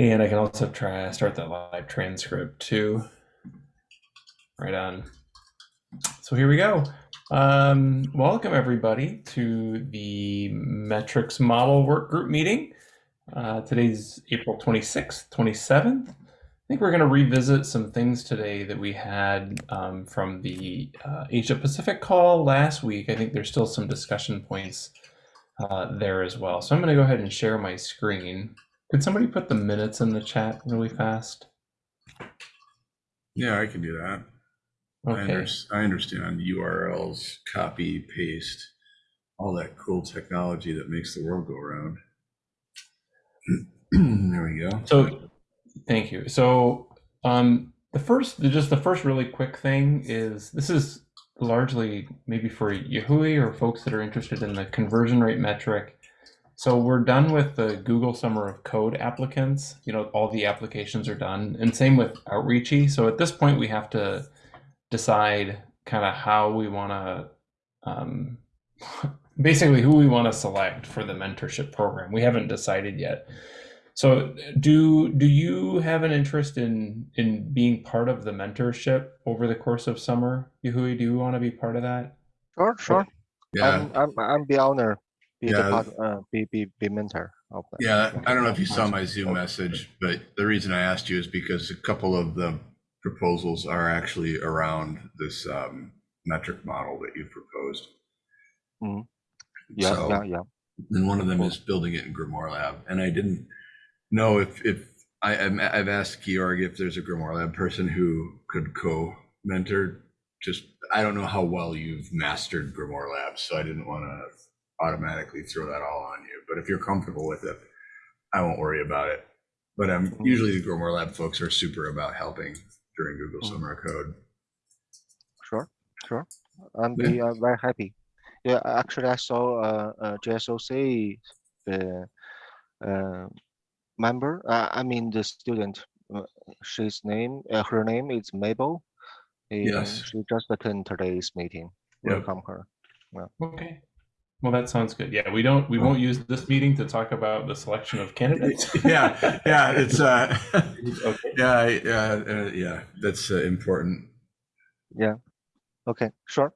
And I can also try start the live transcript too. Right on. So here we go. Um, welcome everybody to the metrics model work group meeting. Uh, today's April 26th, 27th. I think we're going to revisit some things today that we had um, from the uh, Asia Pacific call last week. I think there's still some discussion points uh, there as well. So I'm going to go ahead and share my screen. Could somebody put the minutes in the chat really fast? Yeah, I can do that. I, Okay. under, I understand URLs, copy, paste, all that cool technology that makes the world go around. there we go. So, thank you. So, um, the first, just the first really quick thing is this is largely maybe for Yahui or folks that are interested in the conversion rate metric. So we're done with the Google Summer of Code applicants. You know, all the applications are done, and same with Outreachy. So at this point, we have to decide kind of how we want to, um, basically who we want to select for the mentorship program. We haven't decided yet. So do do you have an interest in in being part of the mentorship over the course of summer? Yahui, do you want to be part of that? Sure, sure. Yeah, I'm, I'm, I'm the owner, be Yeah. part, uh, be, be, be mentor of that. yeah. I don't know if you saw my Zoom message, but the reason I asked you is because a couple of the proposals are actually around this um, metric model that you proposed. Mhm. Yeah, So- yeah, yeah. and one of them is building it in Grimoire Lab. And I didn't know if if I I'm- I've asked Georg if there's a Grimoire Lab person who could co-mentor. Just I don't know how well you've mastered Grimoire Lab, so I didn't want to automatically throw that all on you. But if you're comfortable with it, I won't worry about it. But um, usually the Grimoire Lab folks are super about helping during Google Mhm. Summer of Code. Sure, sure. I'm Yeah. be uh, very happy. Yeah, actually, I saw uh, uh, GSOC, the uh, member, uh, I mean, the student, uh, she's name, uh, her name is Mabel. and Yes. She just attended today's meeting. Yep. Welcome her. Yeah. Okay. Well, that sounds good. Yeah, we don't we won't use this meeting to talk about the selection of candidates. yeah, yeah, it's uh, okay. yeah, yeah, uh, yeah. That's uh, important. Yeah. Okay, sure.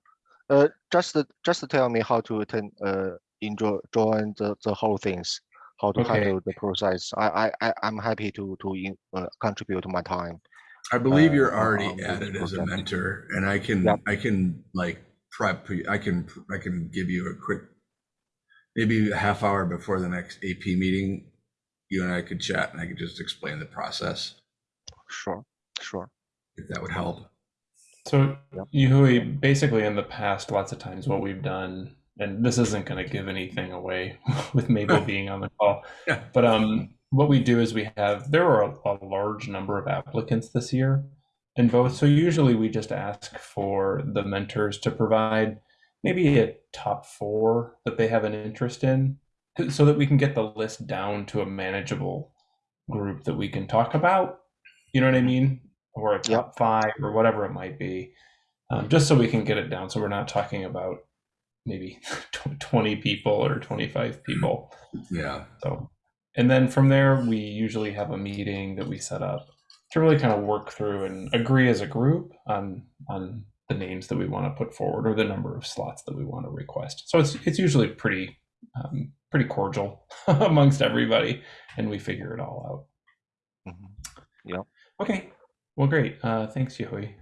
Uh, just just tell me how to attend, uh, enjoy, join the, the whole things, how to Okay. handle the process. I, I, I, I'm happy to, to in- uh, contribute my time. I believe uh, you're on- already on this added as a mentor, and I can Yep. I can like prep. I can I can give you a quick, maybe a half hour before the next AP meeting. You and I could chat, and I could just explain the process Sure, sure. if that would help. So Yep. Yahui, basically in the past, lots of times what we've done, and this isn't going to give anything away with Mabel being on the call, Yeah. but um, what we do is we have there are a, a large number of applicants this year in both. So usually we just ask for the mentors to provide maybe a top four that they have an interest in, so that we can get the list down to a manageable group that we can talk about. You know what I mean? Or a top five or whatever it might be, um, just so we can get it down. So we're not talking about maybe 20 people or 25 people. Yeah, So, and then from there, we usually have a meeting that we set up to really kind of work through and agree as a group on on the names that we want to put forward or the number of slots that we want to request. So it's it's usually pretty um, pretty cordial amongst everybody, and we figure it all out. Mhm. Okay. Well, great. Uh, thanks, Yahui.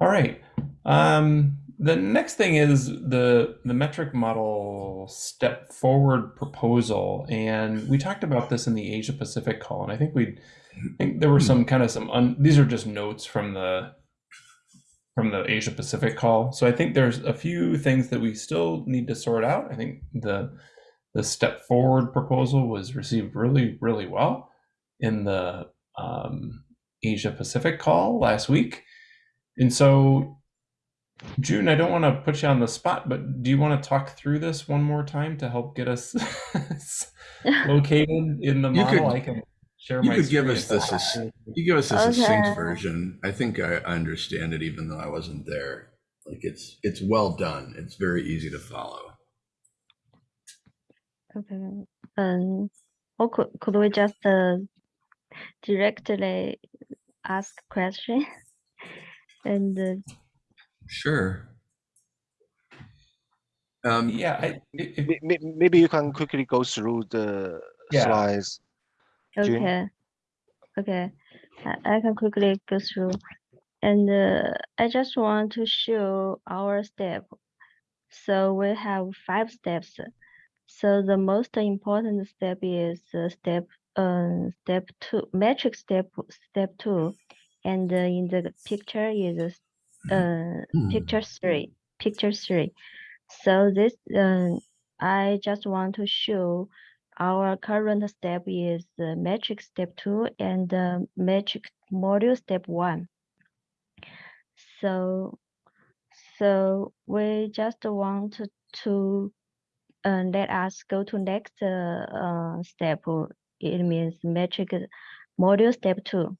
All right. Um, the next thing is the the metric model step forward proposal, and we talked about this in the Asia Pacific call, and I think we there were some kind of some un, these are just notes from the from the Asia Pacific call. So I think there's a few things that we still need to sort out. I think the the step forward proposal was received really really well in the um, Asia Pacific call last week. And so, June, I don't want to put you on the spot, but do you want to talk through this one more time to help get us located in the You model? could- I can share you my could give us this that- as- you give us a succinct version. I think I understand it, even though I wasn't there. Like it's it's well done. It's very easy to follow. Okay. Um, or could, could we just uh, directly ask question? and uh, Sure. Um, Yeah, I, if, May- may- Maybe you can quickly go through the Yeah. slides. June? okay, okay, I, I can quickly go through. And uh, I just want to show our step. So we have five steps. So the most important step is uh, step uh, step two, metric step step two, and uh, in the picture is uh, Hmm. picture three, picture three. So this uh, I just want to show our current step is metric step two and metric module step one. So, so we just want to, to uh, let us go to next uh, uh, step. uh, It means metric module step two.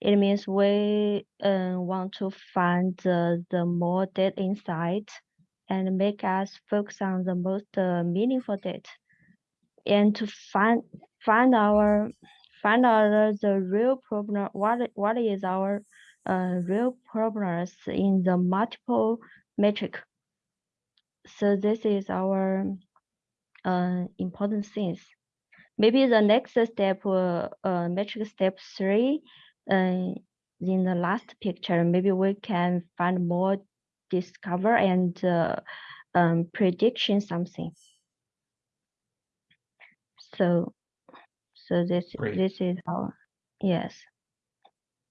It means we uh, want to find the, the more data insight and make us focus on the most uh, meaningful data and to find find our find out the real problem what what is our uh, real problems in the multiple metric so this is our uh, important things. Maybe the next step uh, uh, metric step three uh, in the last picture maybe we can find more discover and uh, um, prediction something so, so this, Great. this is our, yes,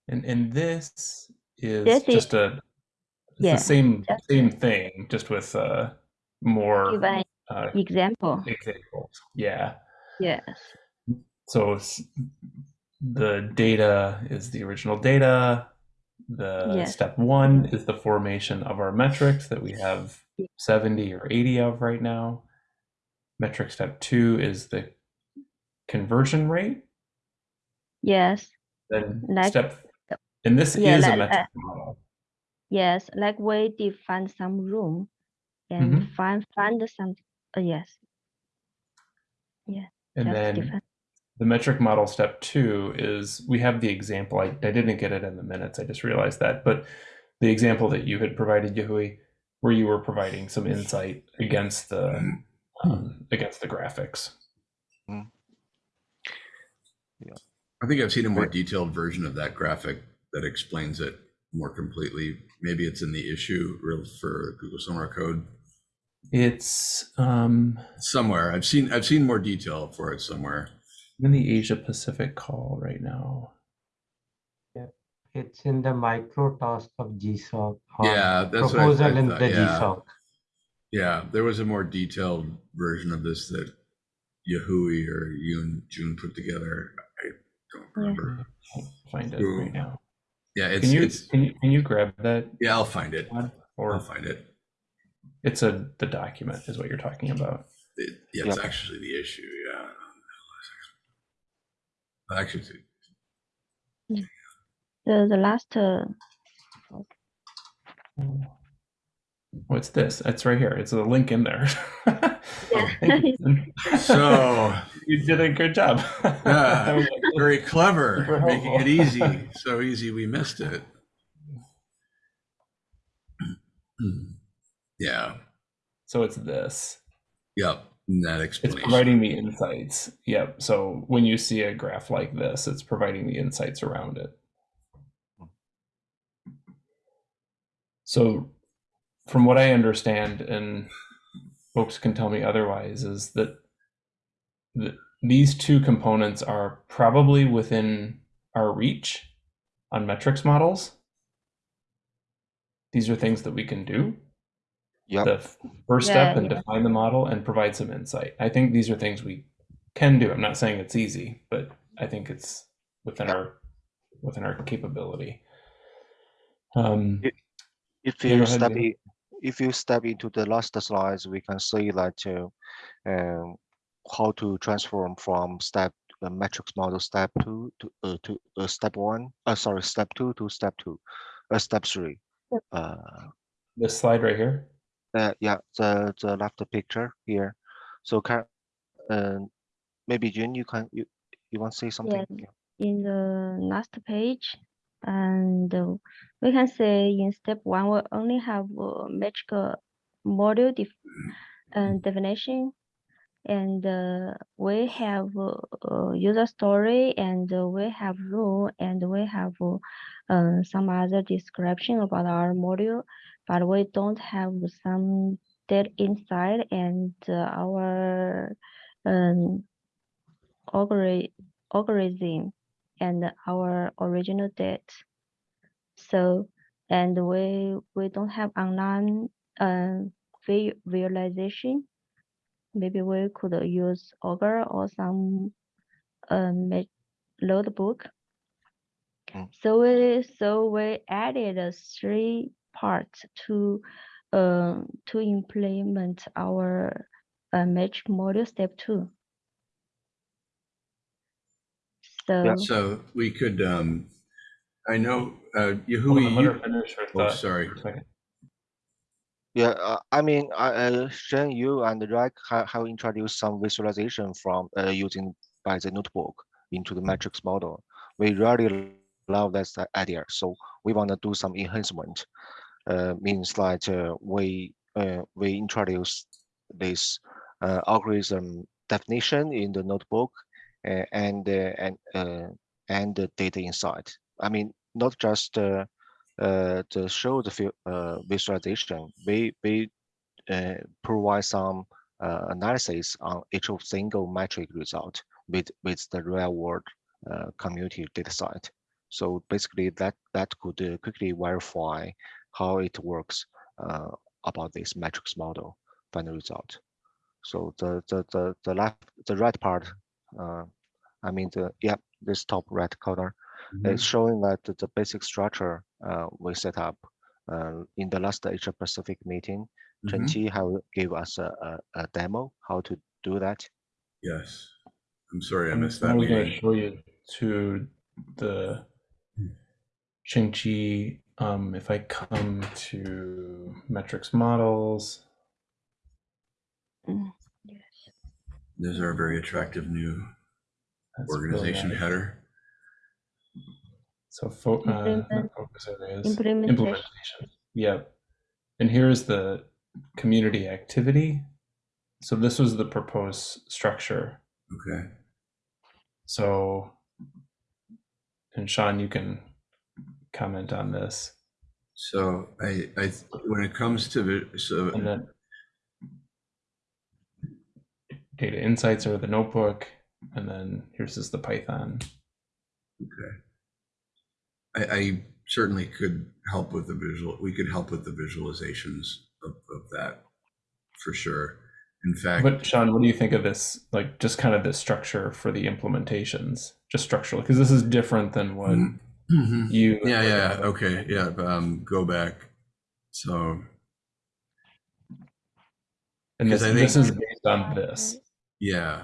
and and this is This is- just a it's yeah, the same same thing, just with uh more uh, example, examples. Yeah. yes, So the data is the original data. The Yes. step one is the formation of our metrics that we have 70 or 80 of right now. Metric step two is the conversion rate. yes, Then Like- step, and this Yeah, is a like- metric model. yes, like we define some room and Mhm. find, find some, uh, yes, And then define, the metric model step two is we have the example. I, I didn't get it in the minutes. I just realized that, but the example that you had provided, Yahui, where you were providing some insight against the um, against the graphics. I think I've seen a more detailed version of that graphic that explains it more completely. Maybe it's in the issue for Google Summer Code It's um, somewhere. I've seen I've seen more detail for it somewhere. in the Asia Pacific call right now. Yeah, it's in the micro task of GSOC. Yeah, that's what I- Proposal I in the yeah. GSOC. Yeah, there was a more detailed version of this that Yahui or Yoon June put together. I don't remember. Can't find it Ooh. right now. Yeah, it's, Can you it's can you can you grab that yeah, I'll find it. Todd? I'll find it. it's a the document is what you're talking about. It- yeah, it's Yep. actually the issue. Yeah. Actually, the, the last, uh, It's this. It's right here. It's a link in there. Yeah. Thank you. so you did a good job. Yeah. very clever, making it easy. So easy, we missed it. yeah. so it's this. Yep. and That It's providing the insights. Yep. So when you see a graph like this, it's providing the insights around it. So from what I understand, and folks can tell me otherwise, is that th- these two components are probably within our reach on metrics models. These are things that we can do. Yep. The first Yeah, step and yeah. define the model and provide some insight. I think these are things we can do. I'm not saying it's easy, but I think it's within our within our capability. Um, It- If Yeah, go you ahead, step Leo. in, if you step into the last slides, we can see that uh, um, how to transform from step uh, metrics model step two to uh, to uh, step one. Uh, sorry, step two to step two, uh, step three. Yep. Uh, this slide right here. uh, yeah, the the left picture here. So can, um, maybe June, you can you you want to say something? Yes. in the last page and we can say in step one we only have a uh, module def uh, definition. And uh, we have uh, user story and we have rule and we have uh, some other description about our module. But we don't have some data inside and uh, our um, algorithm and our original date. So, and we we don't have online uh, vi- visualization. Maybe we could use Augur or some um, notebook. Mm. So we so we added uh, three parts to uh, to implement our uh, magic module step two. So So we could, um, I know, uh, Hold on, Yahui, let her you, finish her oh, thought sorry. for a second. Yeah, uh, I mean, I, uh, Shen, you and Rack have, have introduced some visualization from uh, using by the notebook into the matrix model. We really love that idea, so we want to do some enhancement. Uh, means that uh, we uh, we introduce this uh, algorithm definition in the notebook and uh, and uh, and the data inside. I mean, not just uh, uh, to show the vi- uh, visualization, we we uh, provide some uh, analysis on each of single metric result with with the real world uh, community data set. So basically, that that could uh, quickly verify how it works uh, about this metrics model final result. So the the the the left the right part, uh, I mean the yeah this top right corner it's showing that the- the basic structure uh, we set up uh, in the last Asia Pacific meeting. Mhm. Chen Qi have gave us a, a, a demo how to do that. Yes. I'm sorry, I I'm missed that only going to show you to the Ching Chi. Um, if I come to metrics models, mm, yes. Those are a very attractive new that's really organization nice. header. So fo- uh, not focus areas. implementation. Implementation. Yep. And here's the community activity. So this was the proposed structure. Okay. So, and Sean, you can comment on this. So I, I, when it comes to, the so And then data insights are the notebook. And then here's just the Python. Okay. I, I certainly could help with the visual, we could help with the visualizations of, of that for sure. In fact, But Sean, what do you think of this? Like just kind of the structure for the implementations, just structurally, because this is different than what Mhm. Mhm. you. yeah, yeah, okay, yeah, um, go back. So, And this, I this is based on this. Yeah,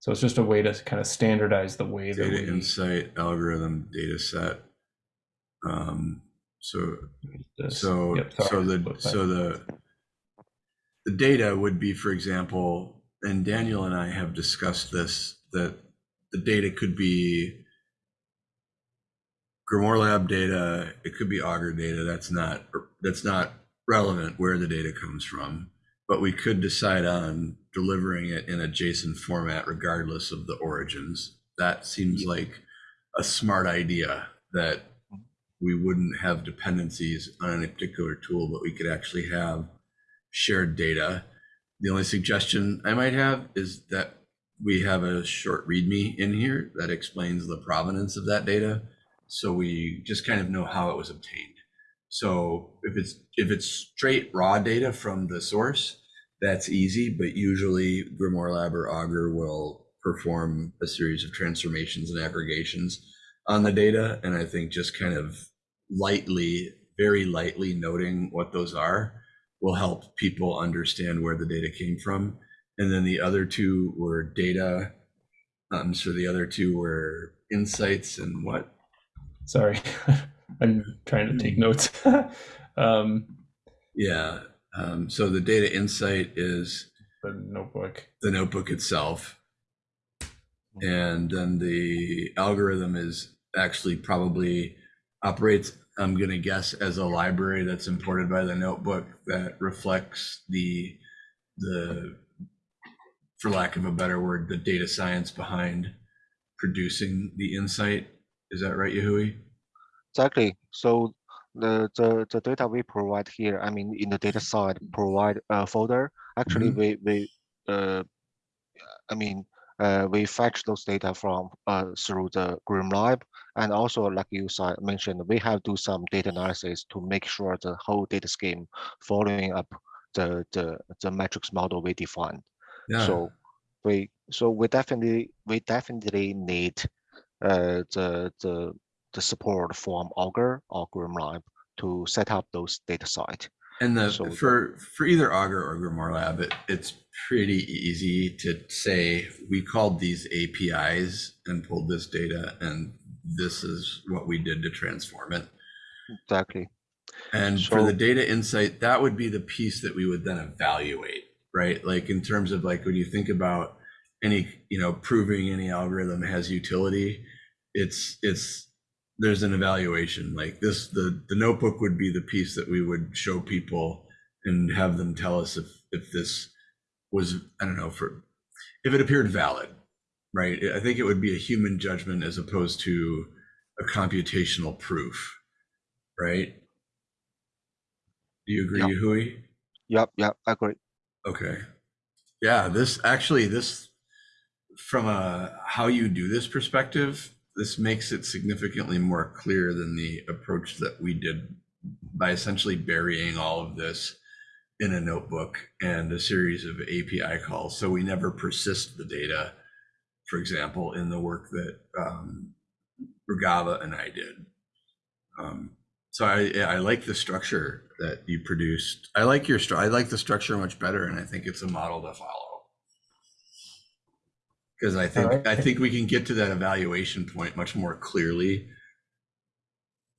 So it's just a way to kind of standardize the way that data we. insight, algorithm, data set. Um, so this- So, yep, so the, so the, the data would be, for example, and Daniel and I have discussed this, that the data could be Grimoire Lab data, it could be Augur data, that's not, that's not relevant where the data comes from. But we could decide on delivering it in a JSON format regardless of the origins. That seems like a smart idea that we wouldn't have dependencies on any particular tool, but we could actually have shared data. The only suggestion I might have is that we have a short README in here that explains the provenance of that data. So we just kind of know how it was obtained. So if it's if it's straight raw data from the source, that's easy, but usually Grimoire Lab or Augur will perform a series of transformations and aggregations on the data. And I think just kind of lightly, very lightly noting what those are will help people understand where the data came from. And then the other two were data. Um, so the other two were insights and what? Sorry, I'm trying to take notes. um, Yeah. Um, so the data insight is the notebook. the notebook itself. and then the algorithm is actually probably operates i'm going to guess as a library that's imported by the notebook that reflects the the for lack of a better word the data science behind producing the insight is that right yahui Exactly. So the, the, the data we provide here, I mean, in the data side provide a folder. Actually, Mhm. we, we, uh, I mean, uh, we fetch those data from, uh, through the GrimLab. And also, like you said, mentioned, we have do some data analysis to make sure the whole data scheme following up the, the, the metrics model we defined. yeah So we, so we definitely, we definitely need uh, the, the, the support from Augur or GrimLab to set up those data site. And the So for for either Augur or Grimoire Lab, it, it's pretty easy to say we called these APIs and pulled this data, and this is what we did to transform it. Exactly. And for the data insight, that would be the piece that we would then evaluate, right? Like in terms of like when you think about any, you know, proving any algorithm has utility, it's it's there's an evaluation like this the the notebook would be the piece that we would show people and have them tell us if if this was i don't know for if it appeared valid right i think it would be a human judgment as opposed to a computational proof right do you agree Yeah. Hui? Yep, yep, I agree. Okay. Yeah, this actually this from a how you do this perspective, this makes it significantly more clear than the approach that we did by essentially burying all of this in a notebook and a series of API calls. So we never persist the data, for example, in the work that um, and I did. Um, so I, I like the structure that you produced. I like your, I like the structure much better, and I think it's a model to follow. Because I think, Alright. I think we can get to that evaluation point much more clearly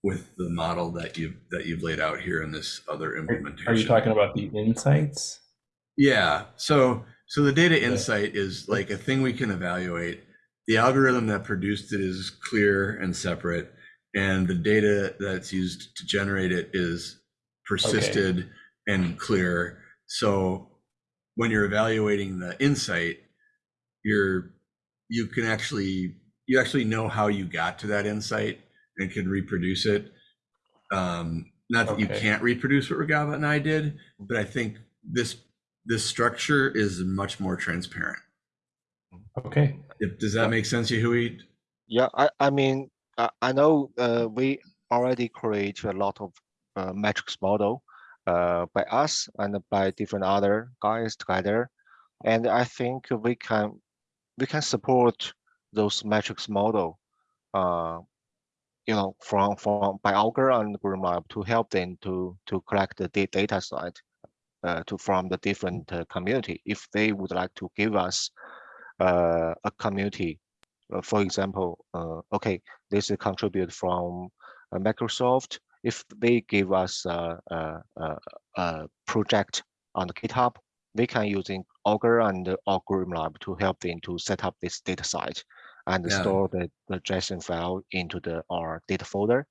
with the model that you've, that you've laid out here in this other implementation. Are you talking about the insights? Yeah. So so the data insight is like a thing we can evaluate. The algorithm that produced it is clear and separate, and the data that's used to generate it is persisted and clear. So when you're evaluating the insight, you're you can actually you actually know how you got to that insight and can reproduce it. Um, not that you can't reproduce what Regava and I did, but I think this this structure is much more transparent. Okay. If, does that make sense, Yahui? Yeah, I, I mean, I, I know uh, we already create a lot of uh, metrics model uh, by us and by different other guys together. And I think we can we can support those metrics model uh, you know, from from by Augur and GrimLab to help them to to collect the da- data side uh, to from the different uh, community if they would like to give us uh, a community. Uh, for example, uh, okay, this is contribute from uh, Microsoft. If they give us a, a project on GitHub, we can using Augur and uh, or GrimLab to help them to set up this data site and Yeah. store the, the JSON file into the our data folder,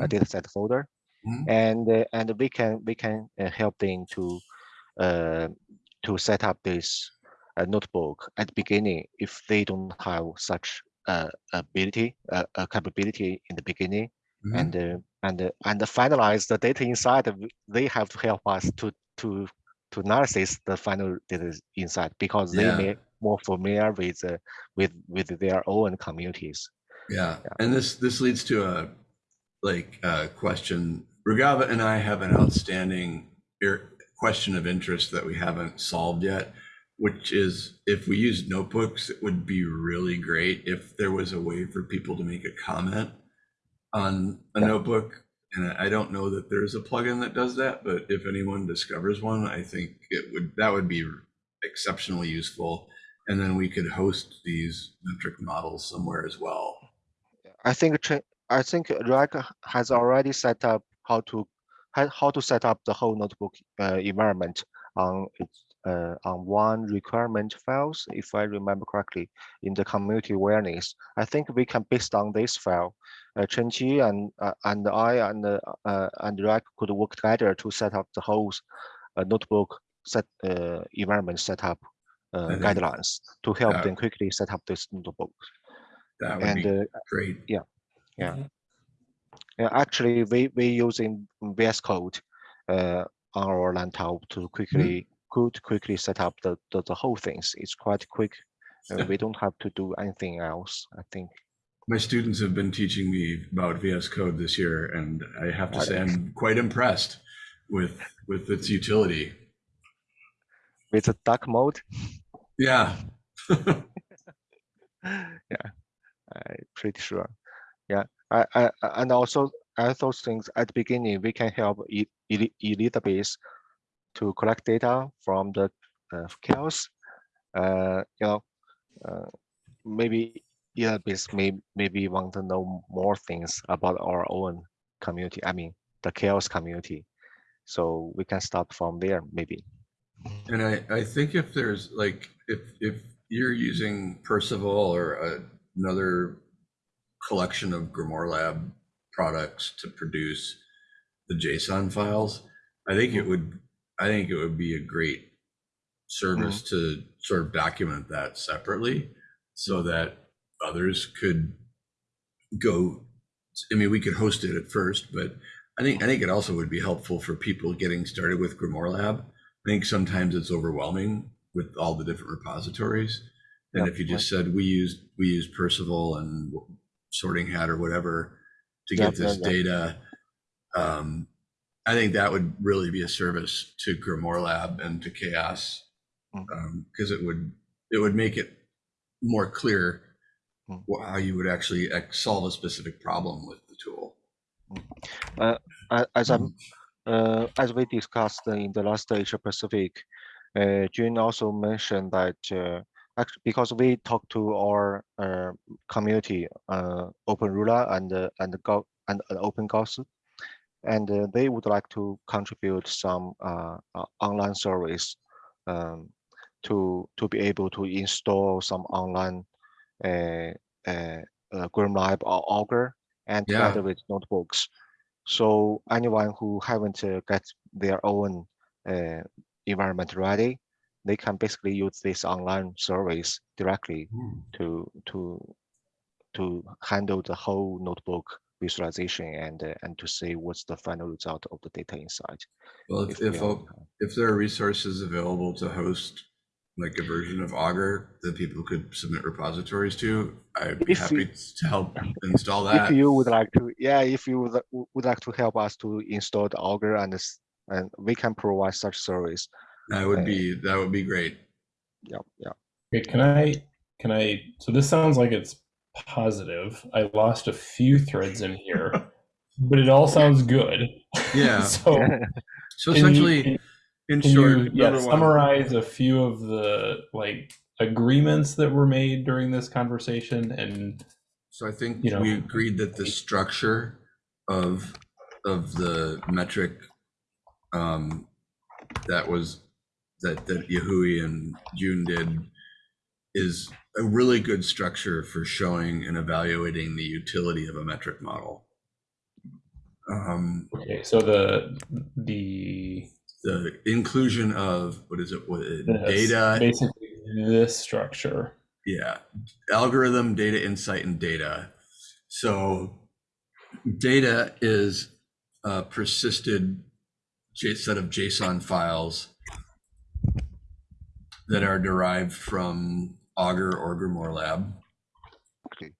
a Mhm. data set folder, Mhm. and uh, and we can we can uh, help them to uh, to set up this uh, notebook at the beginning if they don't have such uh, ability uh, capability in the beginning Mhm. and uh, and uh, and finalize the data inside they have to help us to to to analysis the final data inside because they Yeah. may more familiar with uh, with with their own communities Yeah, and this this leads to a like a question. Regava and I have an outstanding question of interest that we haven't solved yet, which is if we use notebooks, it would be really great if there was a way for people to make a comment on a Yeah. notebook. And I don't know that there's a plugin that does that, but if anyone discovers one, I think it would that would be exceptionally useful. And then we could host these metric models somewhere as well. I think I think React has already set up how to how, how to set up the whole notebook uh, environment on its uh, on one requirement files, if I remember correctly, in the community awareness. I think we can based on this file, uh, Chen Qi and uh, and I and uh, uh, and Rack could work together to set up the whole uh, notebook set uh, environment setup uh, think- guidelines to help Yeah. them quickly set up this notebook. That would And be uh, great. yeah, Yeah. actually, we we using VS Code uh, on our laptop to quickly could quickly set up the, the the whole things. It's quite quick. Yeah. we don't have to do anything else. I think. My students have been teaching me about VS Code this year, and I have to say I'm quite impressed with with its utility. With the dark mode, Yeah. yeah, I'm pretty sure. Yeah, I, I, and also I those things at the beginning we can help E- Eli- Elizabeth to collect data from the uh, CHAOSS. Uh, you know, uh, maybe Elizabeth may maybe want to know more things about our own community. I mean, the CHAOSS community. So we can start from there, maybe. And I, I think if there's like, if, if you're using Perceval or a- another collection of Grimoire Lab products to produce the JSON files, I think it would, I think it would be a great service to sort of document that separately so that others could go, I mean, we could host it at first, but I think, I think it also would be helpful for people getting started with Grimoire Lab. I think sometimes it's overwhelming with all the different repositories. And Yeah, if you just said we use we use Perceval and Sorting Hat or whatever to Yeah, get this yeah. data, um, I think that would really be a service to Grimoire Lab and to CHAOSS because it would it would make it more clear Mm. how you would actually solve a specific problem with the tool. A- As I Mhm. Uh, as we discussed in the last Asia Pacific, uh, June also mentioned that uh, actually because we talked to our uh, community, uh, openEuler and uh, and Go and uh, Open Gauss, and uh, they would like to contribute some uh, uh, online service um, to to be able to install some online uh, uh, uh, GrimLab or Augur and Yeah. together with notebooks. So anyone who haven't uh, got their own uh, environment ready, they can basically use this online service directly to to to handle the whole notebook visualization and uh, and to see what's the final result of the data inside. Well, if, we if, are- if there are resources available to host like a version of Augur that people could submit repositories to, I'd be If happy you- to help install that. if you would like to, yeah, if you would, would like to help us to install the Augur and this, and we can provide such service. That would be, that would be great. Yeah, yeah. Okay, can I can I so this sounds like it's positive. I lost a few threads in here, but it all sounds good. Yeah. so So can you- essentially, in can short, you yeah, summarize a few of the like agreements that were made during this conversation and so I think you know, we agreed that the structure of, of the metric um, that was, that, that Yahui and June did is a really good structure for showing and evaluating the utility of a metric model. Um, okay, so the the the inclusion of, what is it, what, this, data, basically this structure. yeah, algorithm, data insight, and data. So data is a persisted set of JSON files that are derived from Augur or Grimoire Lab. Okay.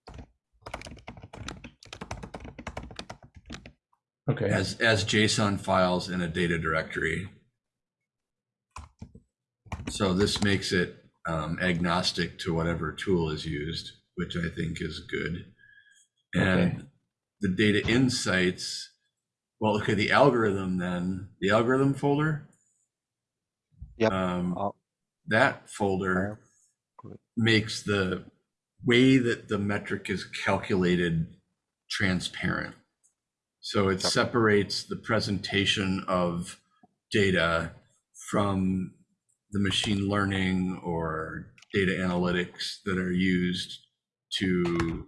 Okay. as as JSON files in a data directory. So this makes it um, agnostic to whatever tool is used, which I think is good. And Okay. the data insights, well, look at the algorithm then, the algorithm folder. Yep. Um, that folder Good. Makes the way that the metric is calculated transparent. So it separates the presentation of data from the machine learning or data analytics that are used to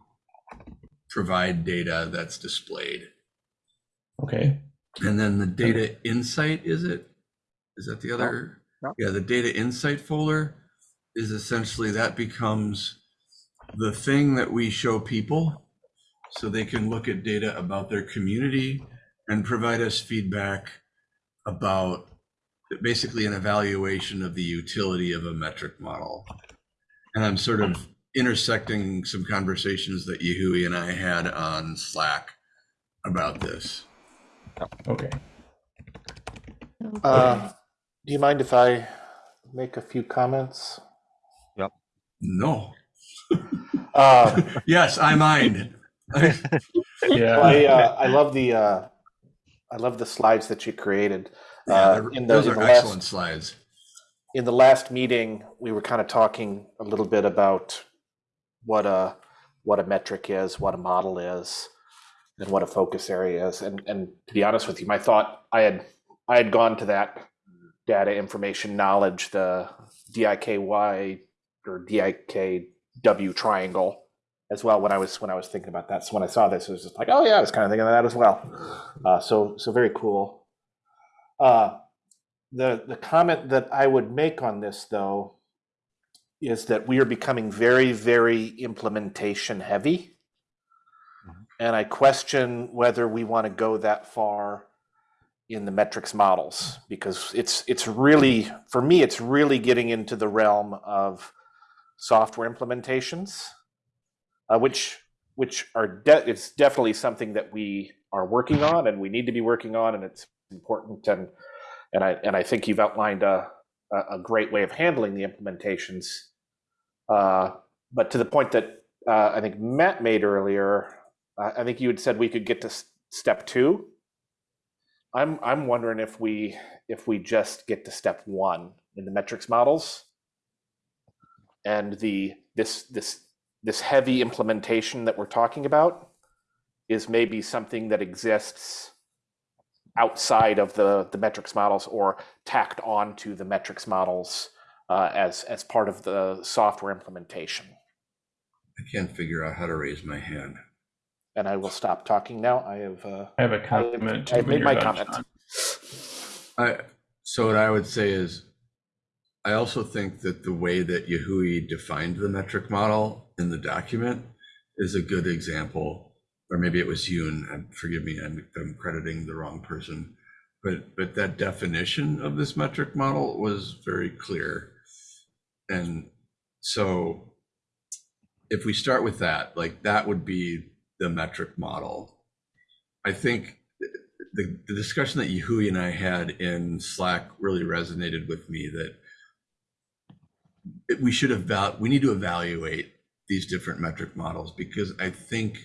provide data that's displayed. Okay. And then the data insight, is it? Is that the other? Yeah, the data insight folder is essentially that becomes the thing that we show people so they can look at data about their community and provide us feedback about basically an evaluation of the utility of a metric model. And I'm sort of intersecting some conversations that Yahui and I had on Slack about this. Okay. Uh, do you mind if I make a few comments? No. Uh, Yes, I mind. Yeah. I uh, I love the uh, I love the slides that you created. Yeah, Uh, they're- in the, those in are the excellent last slides. in the last meeting, we were kind of talking a little bit about what a what a metric is, what a model is, and what a focus area is. And and to be honest with you, my thought I had I had gone to that data information knowledge, the DIKY or DIKW triangle as well when I was when I was thinking about that. So when I saw this, it was just like, oh yeah, I was kind of thinking of that as well. Uh, so so very cool. Uh, the the comment that I would make on this though is that we are becoming very very implementation heavy, and I question whether we want to go that far in the metrics models because it's it's really for me it's really getting into the realm of software implementations uh, which which are de- it's definitely something that we are working on and we need to be working on and it's important and and I and I think you've outlined a a great way of handling the implementations. Uh, but to the point that uh, I think Matt made earlier I I think you had said we could get to step two. I'm I'm wondering if we if we just get to step one in the metrics models and the this this this heavy implementation that we're talking about is maybe something that exists outside of the the metrics models or tacked onto the metrics models uh, as as part of the software implementation. I can't figure out how to raise my hand. And I will stop talking now. I have uh, I have a I comment. too have when made my comment. I, so what I would say is, I also think that the way that Yahui defined the metric model in the document is a good example, or maybe it was Yoon, and forgive me, I'm, I'm crediting the wrong person. But, but that definition of this metric model was very clear. And so if we start with that, like that would be the metric model. I think the, the discussion that Yahui and I had in Slack really resonated with me that we should eval, we need to evaluate these different metric models because I think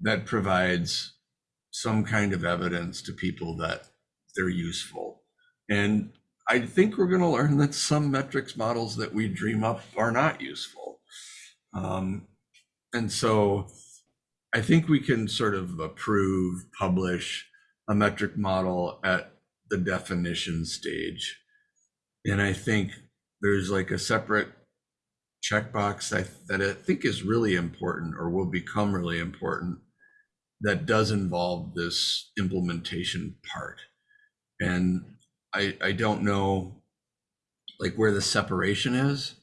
that provides some kind of evidence to people that they're useful. And I think we're going to learn that some metrics models that we dream up are not useful. Um, and so I think we can sort of approve, publish a metric model at the definition stage. And I think there's like a separate checkbox that, that I think is really important or will become really important that does involve this implementation part. And I, I don't know like where the separation is,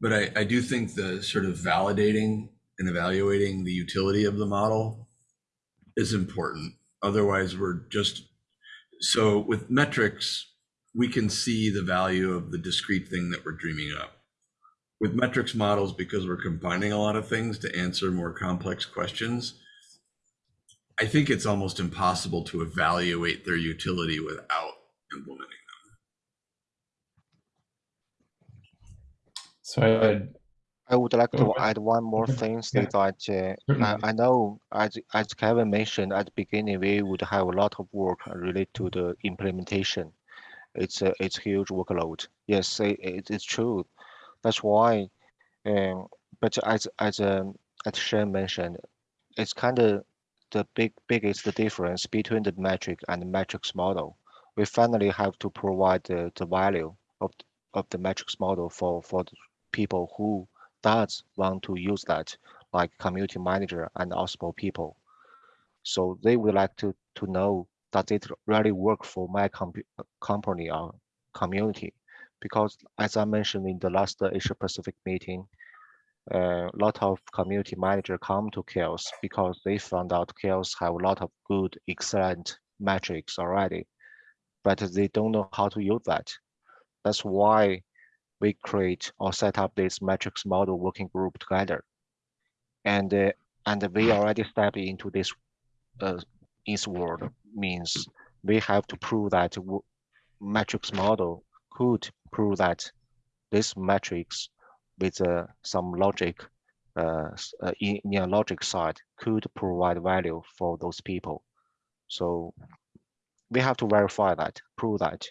but I, I do think the sort of validating and evaluating the utility of the model is important. Otherwise, we're just so with metrics, we can see the value of the discrete thing that we're dreaming up. With metrics models, because we're combining a lot of things to answer more complex questions, I think it's almost impossible to evaluate their utility without implementing them. So I I would like to add one more Okay. thing, say that uh, I, I know, as, as Kevin mentioned at the beginning, we would have a lot of work related to the implementation. It's a, it's huge workload. Yes, it, it- it's true. That's why, um, but as, as, um, as Shen mentioned, it's kind of the big, biggest difference between the metric and the metrics model. We finally have to provide the, the value of, of the metrics model for for the people who does want to use that, like community manager and also people. So they would like to to know does it really work for my comp company or community? Because as I mentioned in the last Asia Pacific meeting, a lot of community manager come to CHAOSS because they found out CHAOSS have a lot of good, excellent metrics already, but they don't know how to use that. That's why we create or set up this metrics model working group together. And uh, and we already step into this uh, this world means we have to prove that metrics model could prove that this metrics with uh, some logic uh, uh, in, logic side could provide value for those people. So we have to verify that, prove that.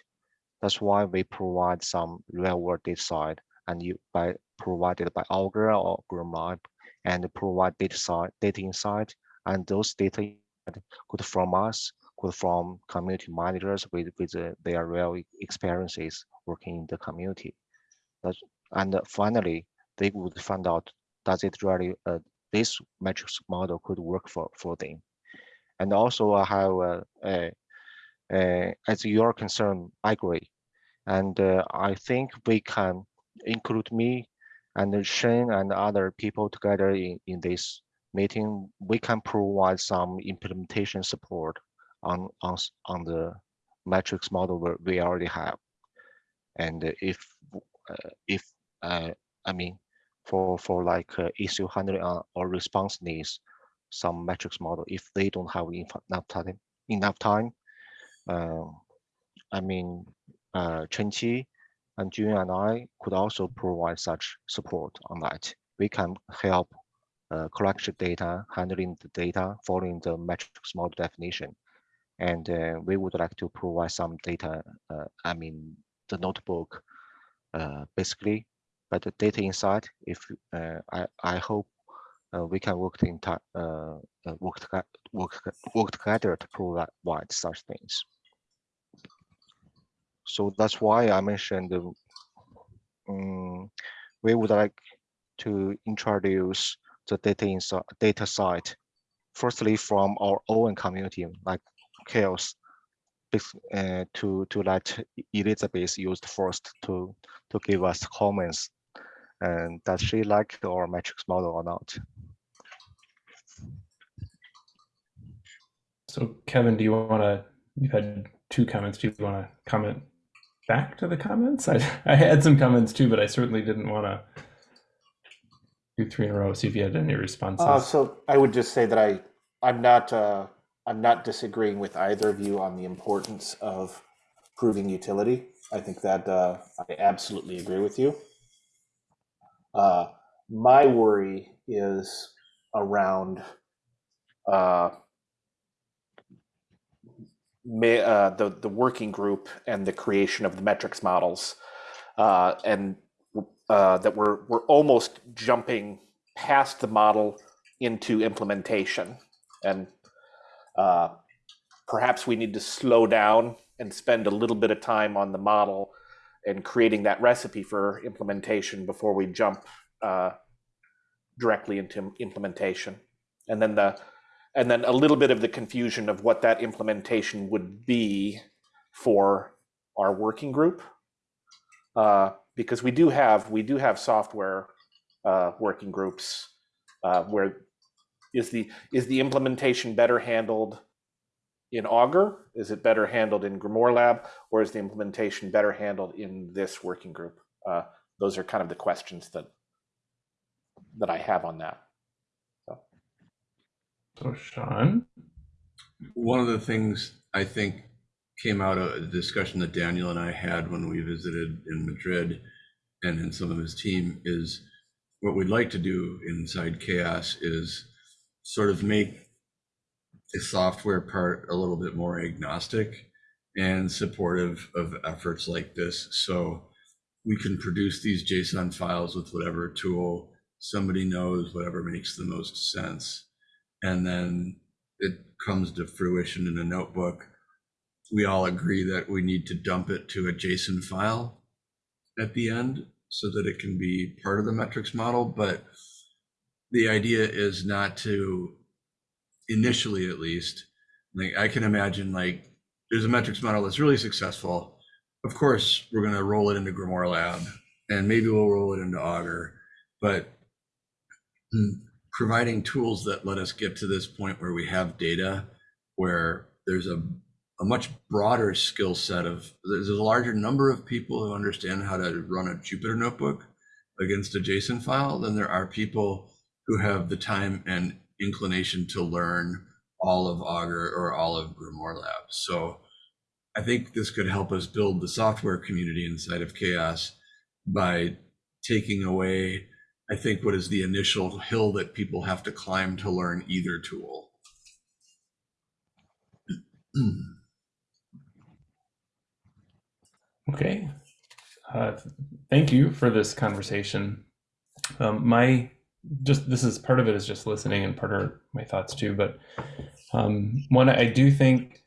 That's why we provide some real world data side and you by provided by Augur or Grimoire Lab and provide data side, data insight and those data could from us, could from community managers with, with uh, their real experiences working in the community. That's, and finally, they would find out does it really uh, this metrics model could work for for them. And also, I have uh, as your concern, I agree, and uh, I think we can include me and Shane and other people together in in this meeting. We can provide some implementation support on on on the metrics model we we already have. And if uh, if uh, I mean for for like uh, issue handling uh, or response needs, some metrics model if they don't have enough enough time enough time, um, I mean uh, Chen Qi and Jun and I could also provide such support on that. We can help uh, collection data, handling the data, following the metrics model definition. And uh, we would like to provide some data, uh, I mean, the notebook, uh, basically, but the data inside, if uh, I, I hope uh, we can work in uh, uh, work, work, work together to provide such things. So that's why I mentioned um, we would like to introduce the data inside data site. Firstly, from our own community, like CHAOSS, bas- uh, to to let Elizabeth used first to to give us comments. And does she like our metrics model or not? So, Kevin, do you want to? You've had two comments. Do you want to comment back to the comments? I, I had some comments too, but I certainly didn't want to do three in a row. See if you had any responses. Uh, so I would just say that I, I'm not, uh, I'm not disagreeing with either of you on the importance of proving utility. I think that uh, I absolutely agree with you. Uh, my worry is around uh, ma- uh, the the working group and the creation of the metrics models, uh, and uh, that we're we're almost jumping past the model into implementation, and uh, perhaps we need to slow down and spend a little bit of time on the model and creating that recipe for implementation before we jump uh, directly into implementation, and then the and then a little bit of the confusion of what that implementation would be for our working group, uh, because we do have we do have software uh, working groups uh, where is the is the implementation better handled in Augur? Is it better handled in Grimoire Lab, or is the implementation better handled in this working group? Uh, those are kind of the questions that that I have on that. so, Sean, One of the things I think came out of the discussion that Daniel and I had when we visited in Madrid and in some of his team is what we'd like to do inside CHAOSS is sort of make the software part a little bit more agnostic and supportive of efforts like this. So we can produce these JSON files with whatever tool somebody knows, whatever makes the most sense. And then it comes to fruition in a notebook. We all agree that we need to dump it to a JSON file. at the end so that it can be part of the metrics model, but the idea is not to initially at least like i can imagine like there's a metrics model that's really successful. Of course we're going to roll it into grimoire lab and maybe we'll roll it into augur but providing tools that let us get to this point where we have data where there's a, a much broader skill set of there's a larger number of people who understand how to run a jupyter notebook against a json file than there are people who have the time and inclination to learn all of Augur or all of Grimoire Lab. So I think this could help us build the software community inside of CHAOSS by taking away, I think, what is the initial hill that people have to climb to learn either tool. Okay. Uh, thank you for this conversation. Um, my just this is part of it is just listening and part of my thoughts too but um one i do think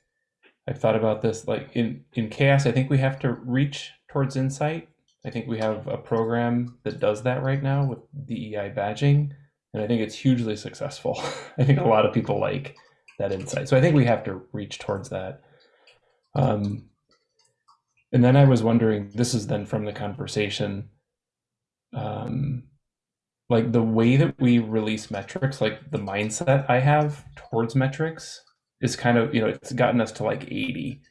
i've thought about this like in in CHAOSS i think we have to reach towards insight. I think we have a program that does that right now with dei badging and i think it's hugely successful. I think a lot of people like that insight. So i think we have to reach towards that. Um and then i was wondering this is then from the conversation um like the way that we release metrics, like the mindset I have towards metrics is kind of, you know, it's gotten us to like 80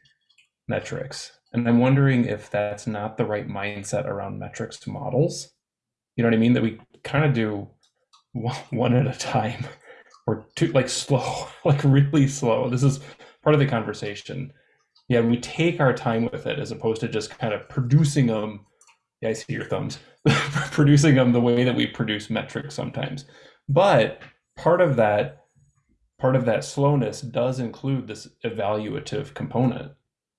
metrics. And I'm wondering if that's not the right mindset around metrics models. You know what I mean? That we kind of do one at a time or two, like slow, like really slow. This is part of the conversation. Yeah, we take our time with it as opposed to just kind of producing them. Yeah, I see your thumbs producing them the way that we produce metrics sometimes. But part of that part of that slowness does include this evaluative component.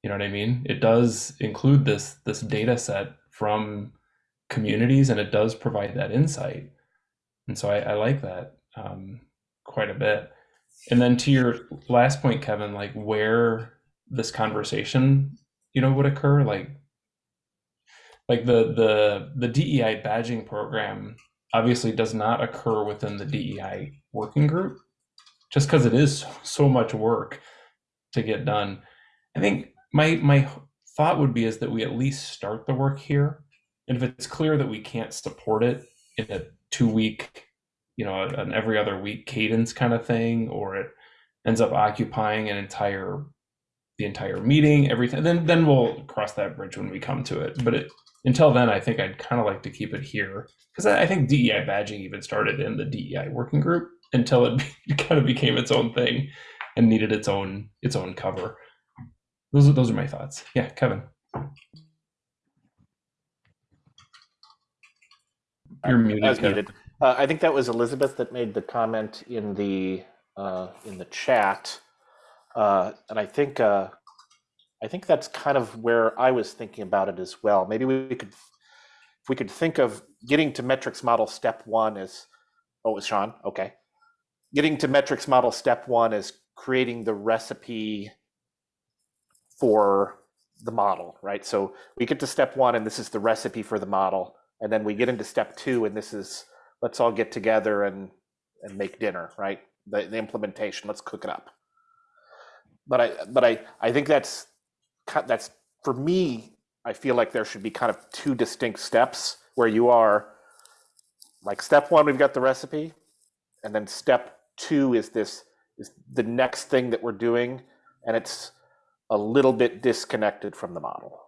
You know what I mean? It does include this this data set from communities and it does provide that insight. And so I, I like that um, quite a bit. And then to your last point, Kevin, like where this conversation, you know, would occur, like like the the the DEI badging program obviously does not occur within the DEI working group just because it is so much work to get done. I think my my thought would be is that we at least start the work here, and if it's clear that we can't support it in a two week, you know, an every other week cadence kind of thing, or it ends up occupying an entire the entire meeting, everything, then then we'll cross that bridge when we come to it. But it, until then, I think I'd kind of like to keep it here because I, I think DEI badging even started in the DEI working group until it, it kind of became its own thing and needed its own its own cover. Those are those are my thoughts. Yeah, Kevin. You're muted. Muted. Uh, I think that was Elizabeth that made the comment in the uh, in the chat, uh, and I think uh, I think that's kind of where I was thinking about it as well. Maybe we could, if we could think of getting to metrics model step one as, oh, it was Sean. Okay, getting to metrics model step one is creating the recipe for the model, right? So we get to step one, and this is the recipe for the model, and then we get into step two, and this is let's all get together and and make dinner, right? The, the implementation, let's cook it up. But I but I I think that's that's for me. I feel like there should be kind of two distinct steps where you are like step one, we've got the recipe, and then step two is this is the next thing that we're doing, and it's a little bit disconnected from the model.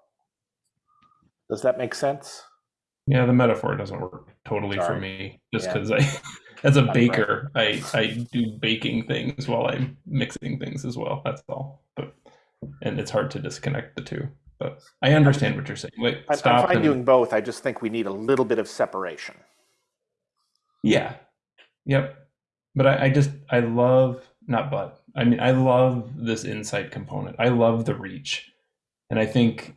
Does that make sense? Yeah, the metaphor doesn't work totally for me. Just Yeah. because I, as a baker, I I do baking things while I'm mixing things as well. That's all. But and it's hard to disconnect the two. But I understand what you're saying. Wait, I'm, I'm fine and- doing both. I just think we need a little bit of separation. Yeah. Yep. But I, I just I love not but I mean I love this insight component. I love the reach. And I think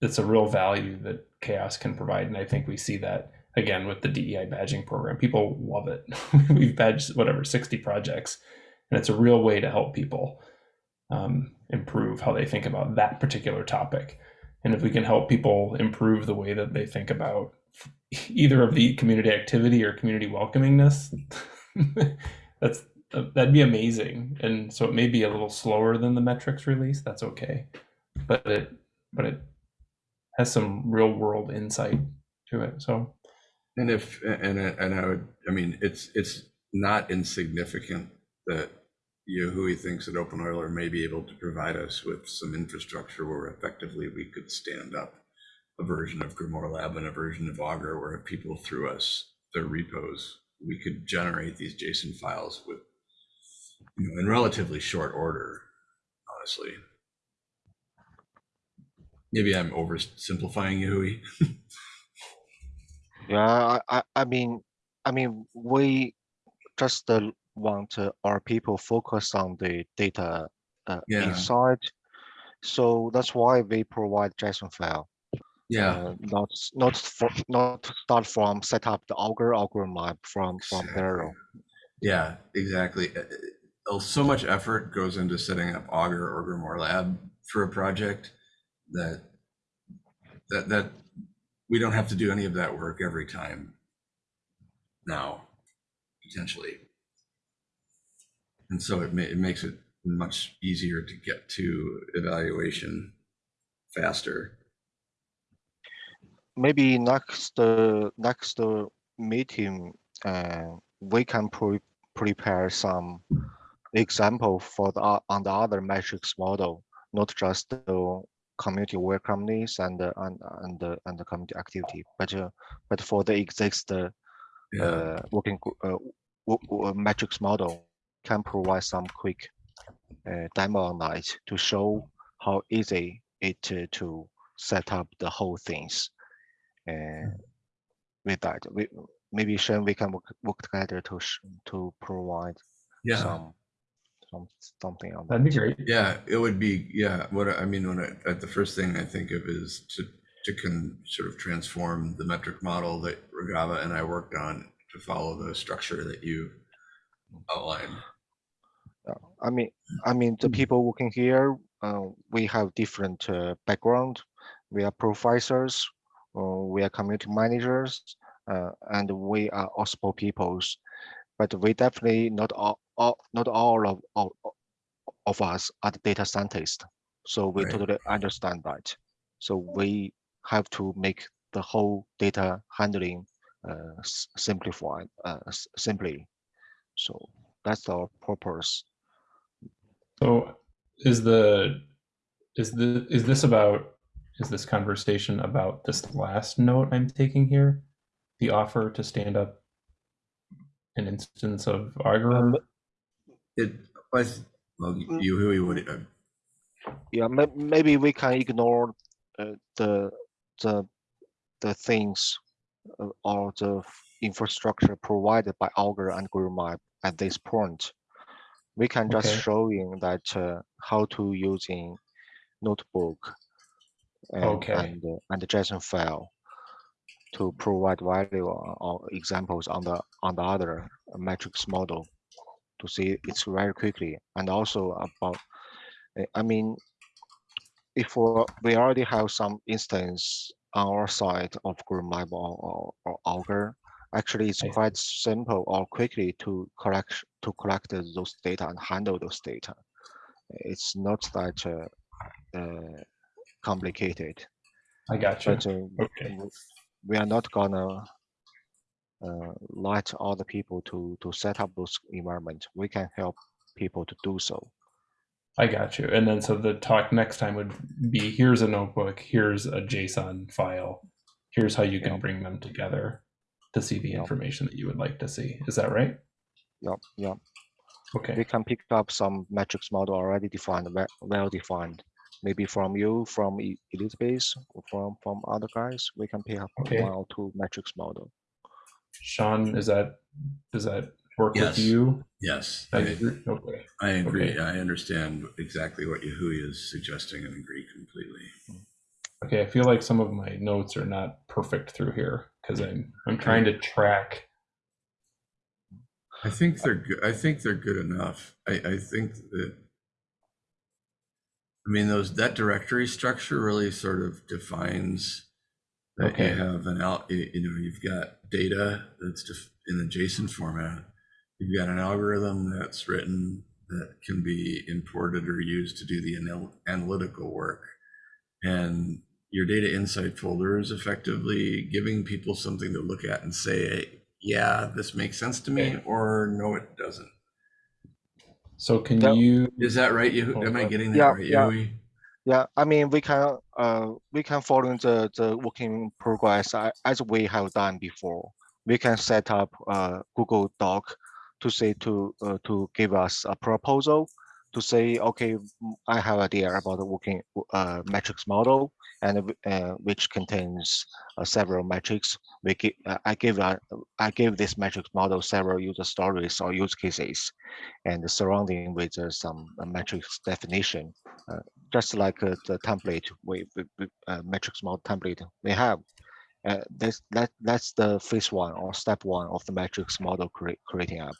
it's a real value that CHAOSS can provide. And I think we see that again with the DEI badging program. People love it. We've badged whatever 60 projects. And it's a real way to help people um, improve how they think about that particular topic. and if we can help people improve the way that they think about either of the community activity or community welcomingness, that's uh, that'd be amazing. And so it may be a little slower than the metrics release. That's okay, but it but it has some real world insight to it. So And if, and, and I would, I mean, it's, it's not insignificant that Yahui thinks that openEuler may be able to provide us with some infrastructure where effectively we could stand up a version of Grimoire Lab and a version of Augur where if people threw us their repos, we could generate these JSON files with, you know, in relatively short order, honestly. Maybe I'm oversimplifying Yahui. Yeah, I, I, I mean, I mean, we just uh, want uh, our people focus on the data uh, Yeah. inside. So that's why we provide JSON file. Yeah. uh, not not for not to start from set up the Augur Augur map from from zero. Yeah, exactly. Uh, uh, So much effort goes into setting up Augur or Grimoire Lab for a project that that that we don't have to do any of that work every time now, potentially. And so it ma- it makes it much easier to get to evaluation faster. Maybe next uh, next uh, meeting, uh, we can pre prepare some example for the on the other metrics model, not just the community welcomeness and the and and the and the community activity, but uh, but for the exist uh, Yeah, uh, working uh, metrics model can provide some quick uh, demo on that to show how easy it uh, to set up the whole things. Uh, with that, we maybe Shen we can work, work together to sh- to provide yeah. some something on that'd be great. Yeah, it would be, yeah, what, I I mean, when I, at the first thing I think of is to, to can sort of transform the metric model that Ragava and I worked on to follow the structure that you outlined. I mean, I mean, the Mm. people working here, uh, we have different uh, background. We are professors, uh, we are community managers, uh, and we are OSPO peoples. But we definitely not all, all not all of, of of us are the data scientists. So we Right. totally understand that. So we have to make the whole data handling uh, simplified, uh, simply. So that's our purpose. So is the is the is this about is this conversation about this last note I'm taking here? The offer to stand up an instance of Augur? Um, It was, well, you, who would, uh, yeah maybe we can ignore uh, the the the things uh, or the infrastructure provided by Augur and Grimoire Lab at this point. We can just Okay. showing that uh, how to using notebook and Okay. and, uh, and the JSON file to provide value or, examples on the on the other metrics model to see it's very quickly and also about uh, I mean if we already have some instance on our side of Grimoire Lab or, or, or Augur, actually it's quite simple or quickly to collect to collect those data and handle those data. It's not that uh, uh, complicated, I got you. but uh, Okay. We are not gonna uh, let other people to to set up those environment. We can help people to do so. I got you. And then so the talk next time would be here's a notebook, here's a JSON file, here's how you can Yeah. bring them together to see the Yeah. information that you would like to see. Is that right? Yeah, yeah. Okay. we can pick up some metrics model already defined, well, well defined. Maybe from you, from Elizabeth, or from from other guys, we can pick up Okay. one or two metrics model. Sean, is that does that work Yes. with you? yes, I I, agree. Okay. I agree. Okay. I understand exactly what Yahui is suggesting and agree completely. Okay, I feel like some of my notes are not perfect through here because I'm I'm trying to track. I think they're good. I think they're good enough. I, I think that I mean, those, that directory structure really sort of defines that you have an out, you know, you've got data that's just in the JSON format. You've got an algorithm that's written that can be imported or used to do the anal- analytical work. And your data insight folder is effectively giving people something to look at and say, yeah, this makes sense to me, Okay. or no, it doesn't. So can Yeah. you? Is that right? You, am I getting that Yeah, right, yeah. Yui? Yeah, I mean, we can, uh, we can follow the, the working progress as we have done before. We can set up a Google Doc to say to, uh, to give us a proposal to say, okay, I have idea about the working, uh, metrics model and, uh, which contains uh, several metrics. We give, uh, I give, I give this metrics model several user stories or use cases and surrounding with uh, some uh, metrics definition just like the template we, we, metrics model template we have. This that that's the phase one or step one of the metrics model create, creating up,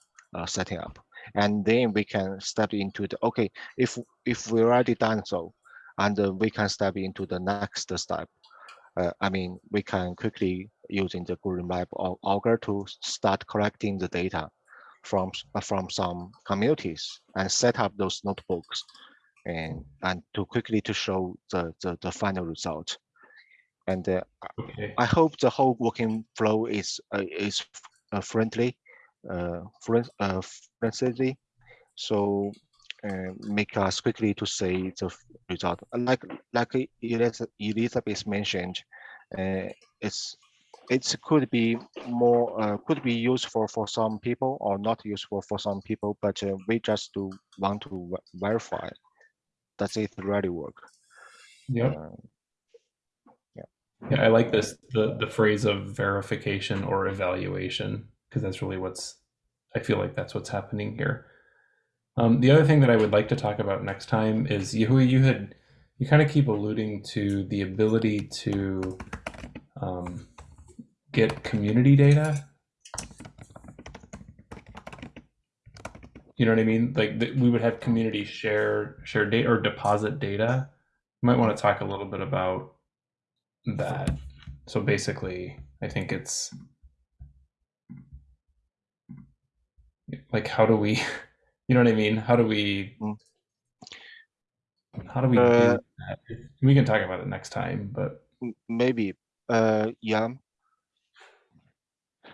setting up, and then we can step into the okay if if we already done so, and uh, we can step into the next step. Uh, I mean, we can quickly using the Grimoire Lab or Augur to start collecting the data from from some communities and set up those notebooks and and to quickly to show the the, the final result and uh, Okay. i hope the whole working flow is uh, is uh, friendly uh, friend, uh so uh, make us quickly to say the result. Like like Eliza- elizabeth mentioned uh, it's it could be more uh, could be useful for some people or not useful for some people but uh, we just do want to verify. Does it really work. Yeah uh, Yeah, I like this the the phrase of verification or evaluation because that's really what's I feel like that's what's happening here. Um, the other thing that I would like to talk about next time is Yahui, you had you kind of keep alluding to the ability to um, get community data. You know what I mean? Like we would have community share share data or deposit data. You might want to talk a little bit about that. So basically, I think it's like how do we, you know what I mean? How do we, Mm. how do we Uh, do that? We can talk about it next time, but maybe uh yeah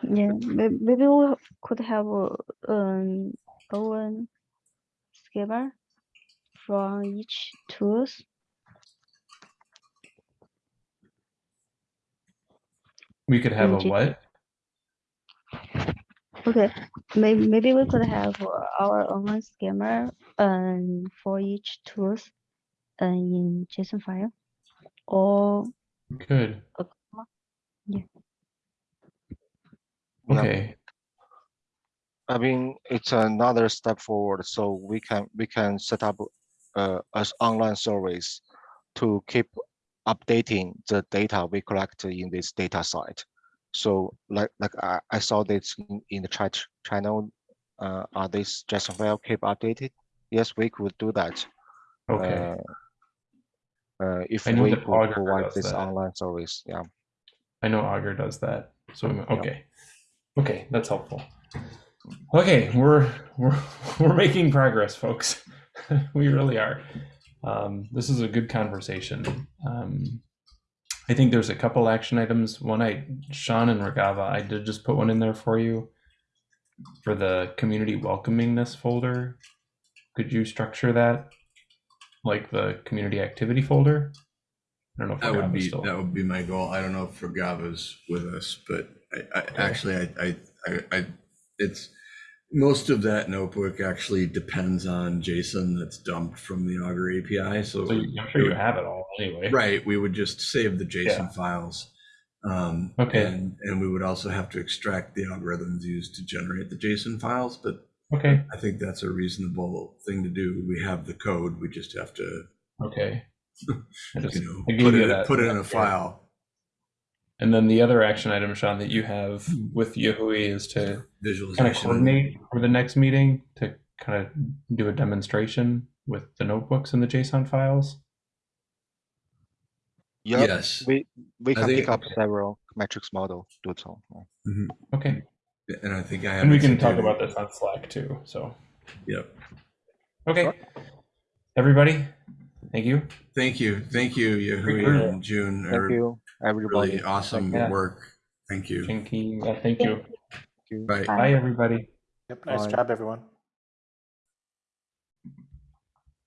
Yeah, maybe we could have a, um own schema from each tools. we could have a what? Okay, maybe maybe we could have uh, our own schema um for each tools uh, in JSON file or Good. yeah. Okay. I mean, it's another step forward. So we can we can set up uh, as online service to keep updating the data we collect in this data site. So like like I, I saw this in, in the chat channel. Uh, are this JSON file keep updated? Yes, we could do that. Okay. Uh, uh, if we could Augur provide this that. online service, yeah. I know Augur does that. So okay. Okay, that's helpful. Okay, we're we're we're making progress, folks. we really are. Um, this is a good conversation. Um, I think there's a couple action items. One, I Sean and Regava, I did just put one in there for you for the community welcoming this folder. Could you structure that like the community activity folder? I don't know if That would be, still. that would be my goal. I don't know if Regava's with us, but I, I, actually, I, I, I, I, it's, most of that notebook actually depends on JSON that's dumped from the Augur API, so. So I'm sure you have it all anyway. Right, we would just save the Yeah. JSON files. Um, Okay. And, and we would also have to extract the algorithms used to generate the JSON files, but Okay. I think that's a reasonable thing to do. We have the code, we just have to, Okay. You know, put it, that- put it in a there. file. And then the other action item, Sean, that you have with Yahui is to kind of coordinate for the next meeting to kind of do a demonstration with the notebooks and the JSON files. Yup, Yes. we we I can pick up several metrics model. Do so. Mhm. Okay. And I think I have. And we can talk about this on Slack too. So, Yep. okay. Everybody, thank you. Thank you. Thank you, Yahui Great. and June. Thank are you, everybody. Really awesome Yeah. work. Thank you. Jinky, uh, thank you. Thank you. Bye. Bye, everybody. Yep, nice Bye. job, everyone.